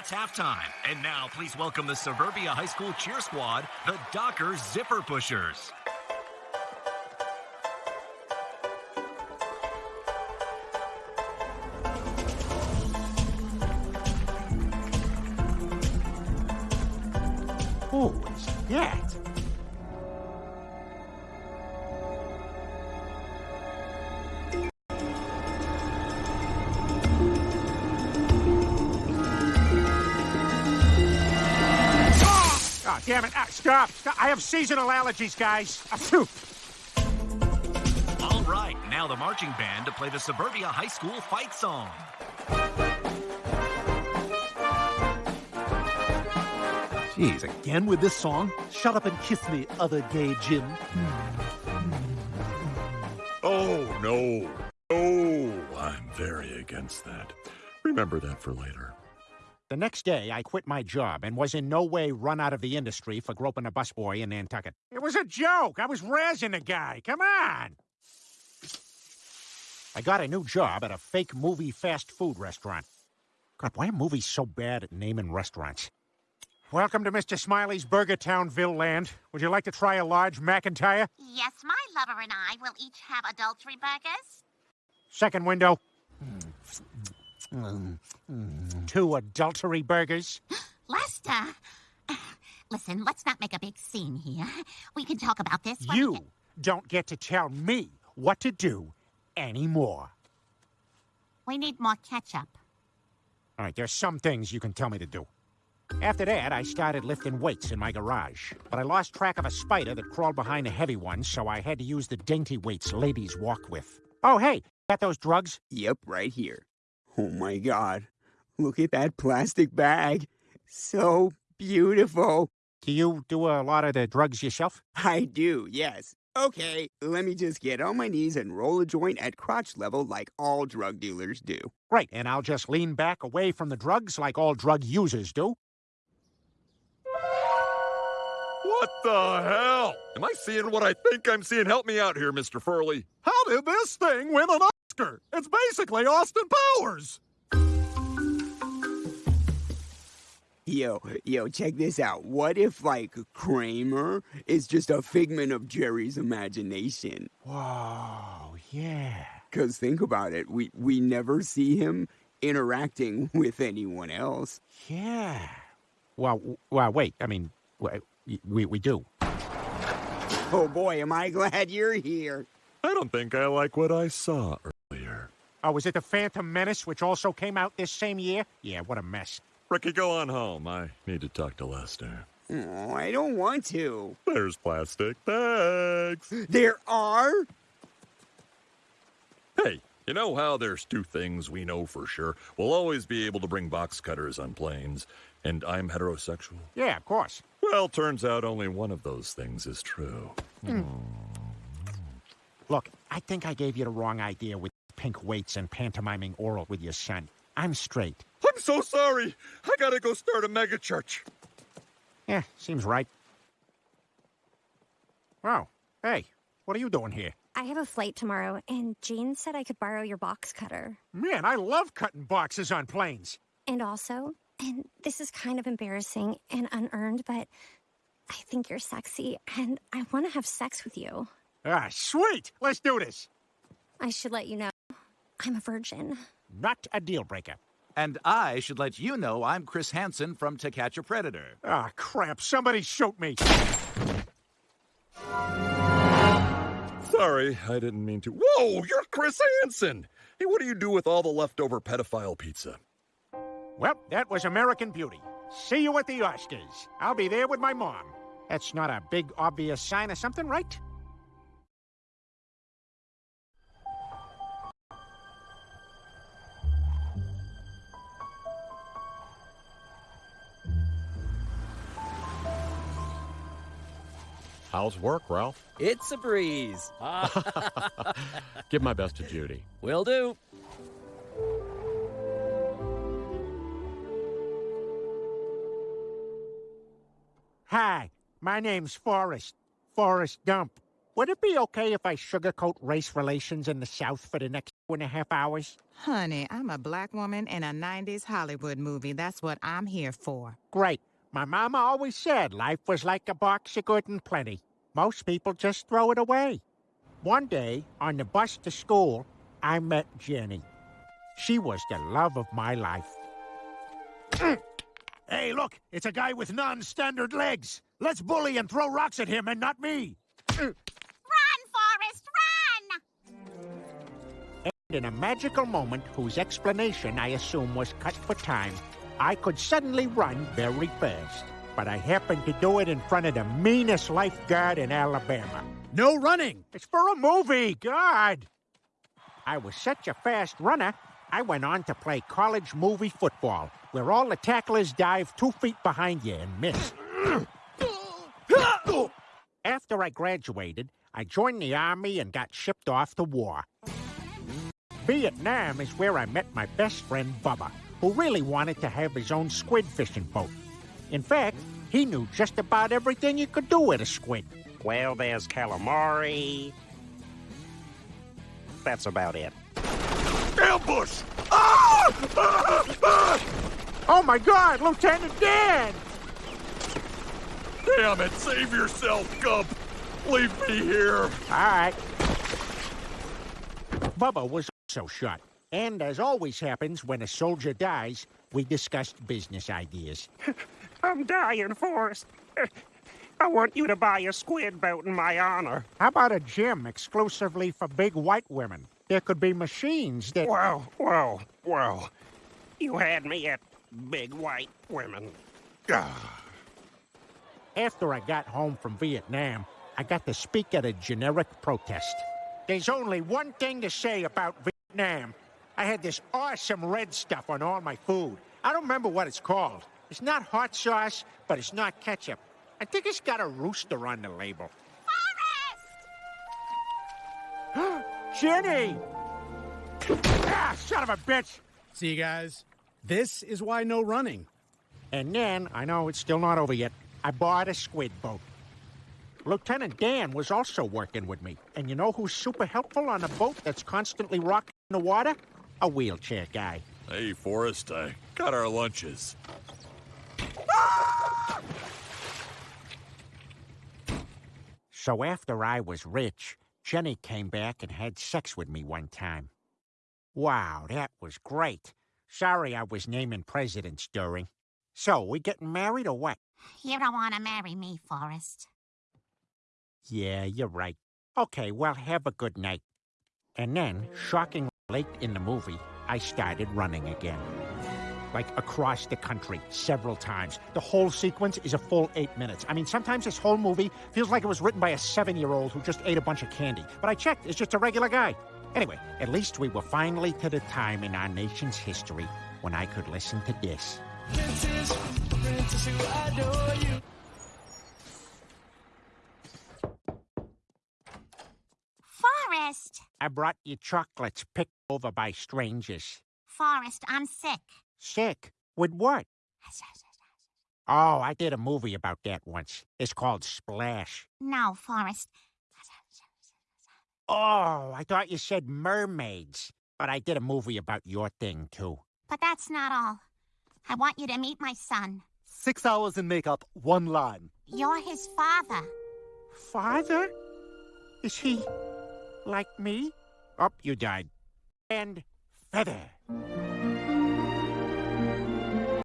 That's halftime. And now, please welcome the Suburbia High School cheer squad, the Docker Zipper Pushers. Who is that? Damn it. Ah, stop. stop. I have seasonal allergies, guys. Ah, phew. All right, now the marching band to play the Suburbia High School fight song. Jeez, again with this song? Shut up and kiss me, other gay Jim. Oh, no. Oh, I'm very against that. Remember that for later. The next day, I quit my job and was in no way run out of the industry for groping a busboy in Nantucket. It was a joke. I was razzing the guy. Come on. I got a new job at a fake movie fast food restaurant. God, why are movies so bad at naming restaurants? Welcome to Mr. Smiley's Burger Townville land. Would you like to try a large McIntyre? Yes, my lover and I will each have adultery burgers. Second window. Two adultery burgers. Lester! Uh, listen, let's not make a big scene here. We can talk about this when You get- don't get to tell me what to do anymore. We need more ketchup. All right, there's some things you can tell me to do. After that, I started lifting weights in my garage. But I lost track of a spider that crawled behind the heavy ones, so I had to use the dainty weights ladies walk with. Oh, hey, got those drugs? Yep, right here. Oh my god. Look at that plastic bag. So beautiful. Do you do a lot of the drugs yourself? I do, yes. Okay, let me just get on my knees and roll a joint at crotch level like all drug dealers do. Right, and I'll just lean back away from the drugs like all drug users do. What the hell? Am I seeing what I think I'm seeing? Help me out here, Mr. Furley. How did this thing win an Oscar? It's basically Austin Powers. Yo, yo, check this out. What if, like, Kramer is just a figment of Jerry's imagination? Whoa, yeah. Because think about it, we, we never see him interacting with anyone else. Yeah. Well, well, wait. I mean, we, we do. Oh boy, am I glad you're here. I don't think I like what I saw earlier. Oh, was it the Phantom Menace, which also came out this same year? Yeah, what a mess. Ricky, go on home. I need to talk to Lester. Oh, I don't want to. There's plastic bags. There are? Hey, you know how there's two things we know for sure? We'll always be able to bring box cutters on planes, and I'm heterosexual. Yeah, of course. Well, turns out only one of those things is true. Hmm. Look, I think I gave you the wrong idea with pink weights and pantomiming oral with your son. I'm straight. I'm so sorry. I gotta go start a megachurch. Yeah, seems right. Wow. hey, what are you doing here? I have a flight tomorrow, and Jane said I could borrow your box cutter. Man, I love cutting boxes on planes. And also, and this is kind of embarrassing and unearned, but I think you're sexy, and I want to have sex with you. Ah, sweet. Let's do this. I should let you know I'm a virgin. Not a deal breaker. And I should let you know I'm Chris Hansen from To Catch a Predator. Ah, crap. Somebody shoot me. Sorry, I didn't mean to. Whoa, you're Chris Hansen. Hey, what do you do with all the leftover pedophile pizza? Well, that was American Beauty. See you at the Oscars. I'll be there with my mom. That's not a big, obvious sign of something, right? How's work, Ralph? It's a breeze. Give my best to Judy. Will do. Hi, my name's Forrest. Forrest Gump. Would it be okay if I sugarcoat race relations in the South for the next and a half hours? Honey, I'm a black woman in a 90s Hollywood movie. That's what I'm here for. Great. My mama always said life was like a box of good and plenty. Most people just throw it away. One day, on the bus to school, I met Jenny. She was the love of my life. Hey, look, it's a guy with non-standard legs. Let's bully and throw rocks at him and not me. Run, Forrest, run! And in a magical moment, whose explanation I assume was cut for time, I could suddenly run very fast. But I happened to do it in front of the meanest lifeguard in Alabama. No running. It's for a movie, God! I was such a fast runner, I went on to play college movie football, where all the tacklers dive two feet behind you and miss. After I graduated, I joined the army and got shipped off to war. Vietnam is where I met my best friend Bubba, who really wanted to have his own squid fishing boat. In fact, he knew just about everything you could do with a squid. Well, there's calamari. That's about it. Ambush! Ah! Ah! Ah! Oh my god, Lieutenant Dan! Damn it, save yourself, Gump! Leave me here! Alright. Bubba was also shot. And as always happens when a soldier dies, we discussed business ideas. I'm dying, Forrest. I want you to buy a squid boat in my honor. How about a gym exclusively for big white women? There could be machines that. Well, well, well. You had me at big white women. Ah. After I got home from Vietnam, I got to speak at a generic protest. There's only one thing to say about Vietnam. I had this awesome red stuff on all my food. I don't remember what it's called. It's not hot sauce, but it's not ketchup. I think it's got a rooster on the label. Forrest! Jenny! Ah, son of a bitch! See, you guys, this is why no running. And then, I know it's still not over yet, I bought a squid boat. Lieutenant Dan was also working with me. And you know who's super helpful on a boat that's constantly rocking in the water? A wheelchair guy. Hey, Forrest, I got our lunches. So after I was rich, Jenny came back and had sex with me one time. Wow, that was great. Sorry I was naming presidents during. So, we getting married or what? You don't want to marry me, Forrest. Yeah, you're right. Okay, well, have a good night. And then, shockingly late in the movie, I started running again. Like across the country, several times. The whole sequence is a full eight minutes. I mean, sometimes this whole movie feels like it was written by a seven year old who just ate a bunch of candy. But I checked, it's just a regular guy. Anyway, at least we were finally to the time in our nation's history when I could listen to this. Princess, princess. Forrest! I brought you chocolates picked over by strangers. Forrest, I'm sick. Sick? With what? Oh, I did a movie about that once. It's called Splash. No, Forrest. Oh, I thought you said mermaids. But I did a movie about your thing, too. But that's not all. I want you to meet my son. Six hours in makeup, one line. You're his father. Father? Is he like me? Up, you died. And feather.